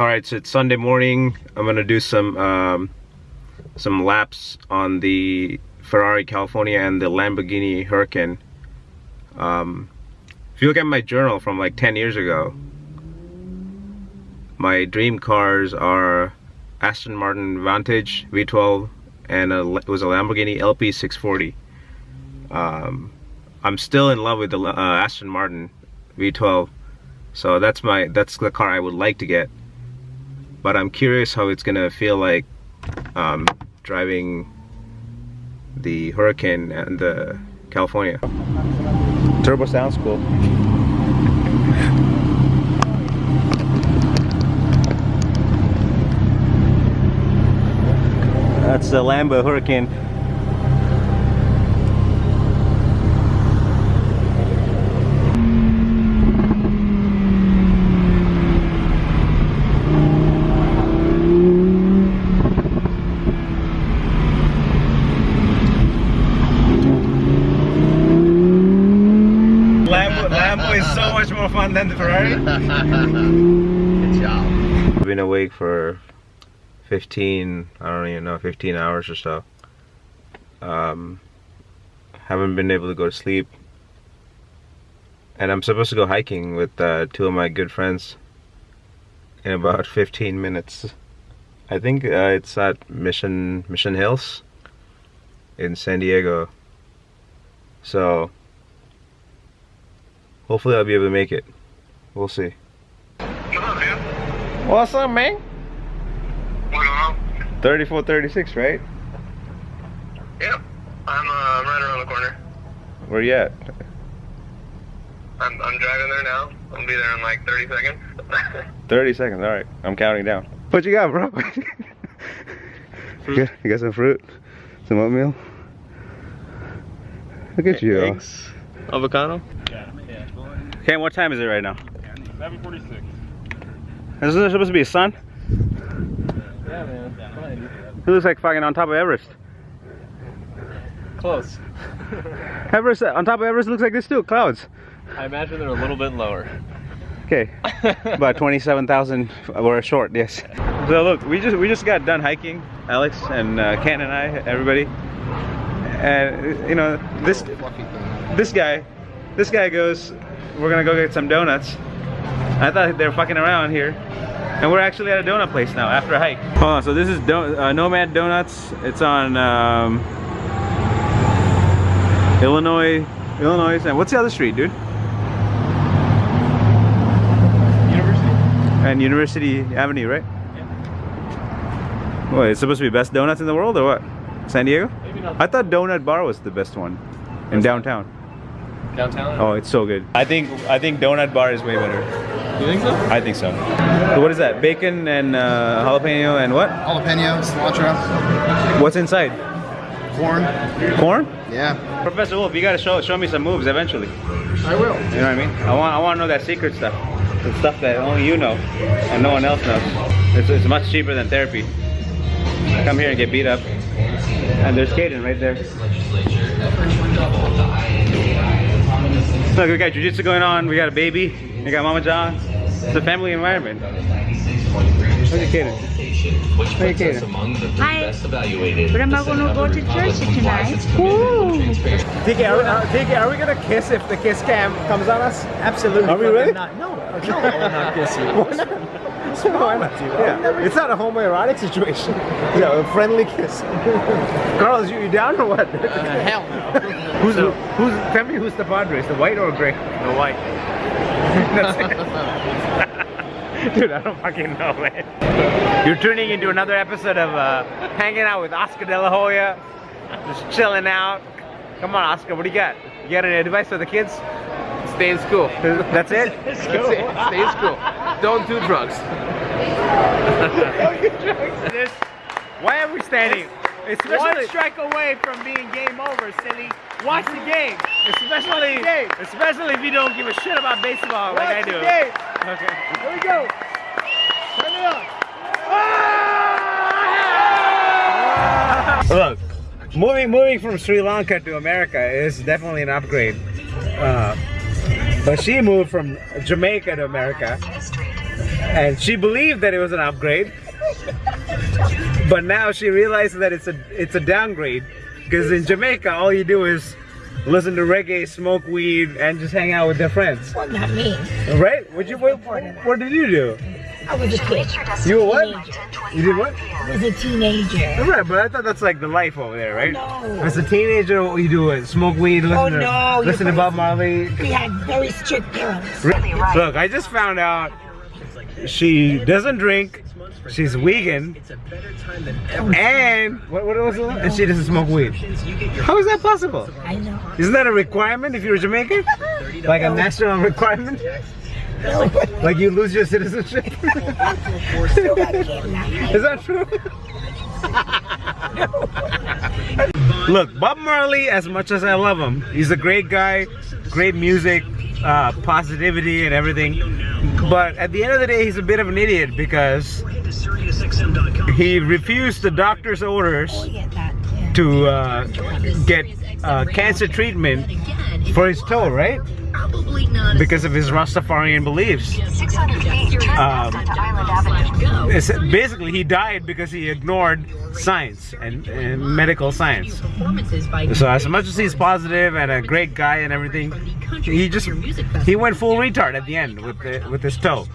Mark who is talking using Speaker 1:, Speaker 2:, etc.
Speaker 1: All right, so it's Sunday morning. I'm gonna do some um, some laps on the Ferrari California and the Lamborghini Huracan. Um, if you look at my journal from like 10 years ago, my dream cars are Aston Martin Vantage V12 and a, it was a Lamborghini LP640. Um, I'm still in love with the uh, Aston Martin V12, so that's my that's the car I would like to get but I'm curious how it's gonna feel like um, driving the Hurricane and the California. Turbo sounds cool. That's the Lambo Huracan. Than the Ferrari.
Speaker 2: Good job.
Speaker 1: I've been awake for 15, I don't even know, 15 hours or so. Um, haven't been able to go to sleep. And I'm supposed to go hiking with uh, two of my good friends in about 15 minutes. I think uh, it's at Mission Mission Hills in San Diego. So Hopefully I'll be able to make it. We'll see. What's up, man?
Speaker 3: What's on?
Speaker 1: 34, 36, right?
Speaker 3: Yep. I'm uh, right around the corner.
Speaker 1: Where you at?
Speaker 3: I'm, I'm driving there now. I'll be there in like 30 seconds.
Speaker 1: 30 seconds, alright. I'm counting down. What you got, bro? you, got, you got some fruit? Some oatmeal? Look at you.
Speaker 2: Eggs. Avocado? Yeah.
Speaker 1: Okay, what time is it right now?
Speaker 2: 746.
Speaker 1: Isn't there supposed to be a sun?
Speaker 2: Yeah, man.
Speaker 1: It looks like fucking on top of Everest.
Speaker 2: Close.
Speaker 1: Everest, on top of Everest looks like this too, clouds.
Speaker 2: I imagine they're a little bit lower.
Speaker 1: Okay, about 27,000 we're short, yes. So look, we just we just got done hiking, Alex and uh, Ken and I, everybody. And you know, this this guy, this guy goes, we're gonna go get some donuts. I thought they were fucking around here. And we're actually at a donut place now after a hike. Hold on, so this is Don uh, Nomad Donuts. It's on um, Illinois, Illinois, and what's the other street, dude?
Speaker 2: University.
Speaker 1: And University Avenue, right?
Speaker 2: Yeah.
Speaker 1: What, it's supposed to be best donuts in the world or what? San Diego?
Speaker 2: Maybe not.
Speaker 1: I thought Donut Bar was the best one in downtown.
Speaker 2: Downtown?
Speaker 1: Oh, it's so good. I think I think Donut Bar is way better.
Speaker 2: You think so?
Speaker 1: I think so. So what is that? Bacon and uh, jalapeno and what?
Speaker 4: Jalapeno, cilantro,
Speaker 1: What's inside?
Speaker 4: corn.
Speaker 1: Corn?
Speaker 4: Yeah.
Speaker 1: Professor Wolf, you gotta show show me some moves eventually.
Speaker 4: I will.
Speaker 1: You know what I mean? I want I want to know that secret stuff, the stuff that only you know and no one else knows. It's, it's much cheaper than therapy. Come here and get beat up. And there's Caden right there. Look, we got jujitsu going on. We got a baby. We got Mama John. It's a family environment. Look at Caden. Look at Caden.
Speaker 5: Hi. But am I going to go to church tonight?
Speaker 6: TK, are, we- uh, TK, are we gonna kiss if the kiss cam comes on us? Absolutely.
Speaker 1: Are we
Speaker 6: fucking
Speaker 1: really?
Speaker 6: Not. No, no, I will not kiss you. Why not? Why not? Yeah. It's not a homoerotic situation. You know, a friendly kiss. Carlos, you, you down or what?
Speaker 4: hell no.
Speaker 6: who's the, who's? Tell me who's the Padres, the white or gray?
Speaker 2: The white.
Speaker 6: That's it. Dude, I don't fucking know, man. You're tuning into another episode of uh, Hanging Out with Oscar De La Hoya. Just chilling out. Come on, Oscar, what do you got? You got any advice for the kids?
Speaker 4: Stay in school.
Speaker 6: That's it?
Speaker 4: That's it. Stay in school. Don't do drugs.
Speaker 6: This- Why are we standing?
Speaker 7: It's One
Speaker 6: Especially,
Speaker 7: strike away from being game over, silly. Watch the game.
Speaker 6: especially,
Speaker 7: the game.
Speaker 6: especially if you don't give a shit about baseball like I do.
Speaker 7: game.
Speaker 6: Okay.
Speaker 7: Here we go. Turn it on.
Speaker 6: Look, moving moving from Sri Lanka to America is definitely an upgrade. Uh, but she moved from Jamaica to America,
Speaker 1: and she believed that it was an upgrade, but now she realizes that it's a it's a downgrade because in Jamaica all you do is listen to reggae, smoke weed, and just hang out with their friends.
Speaker 8: Well, not me.
Speaker 1: Right? What you what, what did you do?
Speaker 8: I was a kid.
Speaker 1: You were what?
Speaker 8: Teenager.
Speaker 1: You did what?
Speaker 8: I was a teenager.
Speaker 1: Right, but I thought that's like the life over there, right?
Speaker 8: Oh, no.
Speaker 1: As a teenager, what you do is smoke weed, listen
Speaker 8: Oh,
Speaker 1: to
Speaker 8: no,
Speaker 1: listen to Bob Marley.
Speaker 8: We had very strict parents. Really?
Speaker 1: Look, I just found out she doesn't drink. She's vegan. And what, what was it? And she doesn't smoke weed. How is that possible?
Speaker 8: I know.
Speaker 1: Isn't that a requirement if you're a Jamaican? Like a national requirement? Like you lose your citizenship?
Speaker 8: Still got a kid now.
Speaker 1: Is that true? Look, Bob Marley, as much as I love him, he's a great guy, great music, uh, positivity and everything. But at the end of the day, he's a bit of an idiot because he refused the doctor's orders
Speaker 8: yeah.
Speaker 1: to uh, get uh, cancer treatment for his toe, right? Because of his Rastafarian beliefs.
Speaker 9: 600 feet, turn
Speaker 1: Um,
Speaker 9: left onto Island Avenue.
Speaker 1: It's, basically, he died because he ignored science and, and medical science. So as much as he's positive and a great guy and everything, he just he went full retard at the end with the, with his toe.